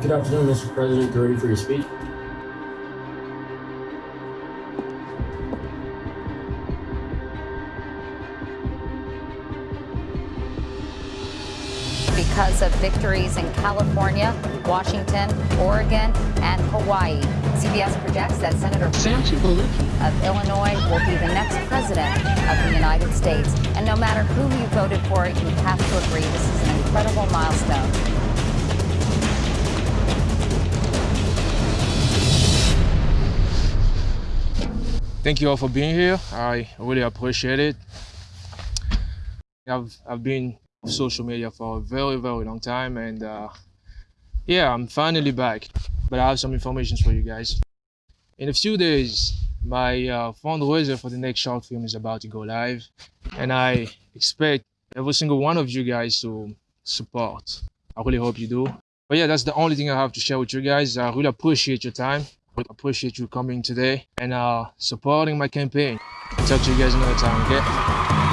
Good afternoon, Mr. President. You ready for your speech? because of victories in California, Washington, Oregon, and Hawaii. CBS projects that Senator Nancy Pelosi of Illinois will be the next president of the United States. And no matter who you voted for, you have to agree this is an incredible milestone. Thank you all for being here. I really appreciate it. I've, I've been social media for a very, very long time. And uh, yeah, I'm finally back. But I have some information for you guys. In a few days, my uh, fundraiser for the next short film is about to go live. And I expect every single one of you guys to support. I really hope you do. But yeah, that's the only thing I have to share with you guys. I really appreciate your time. I appreciate you coming today and uh, supporting my campaign. Talk to you guys another time, okay?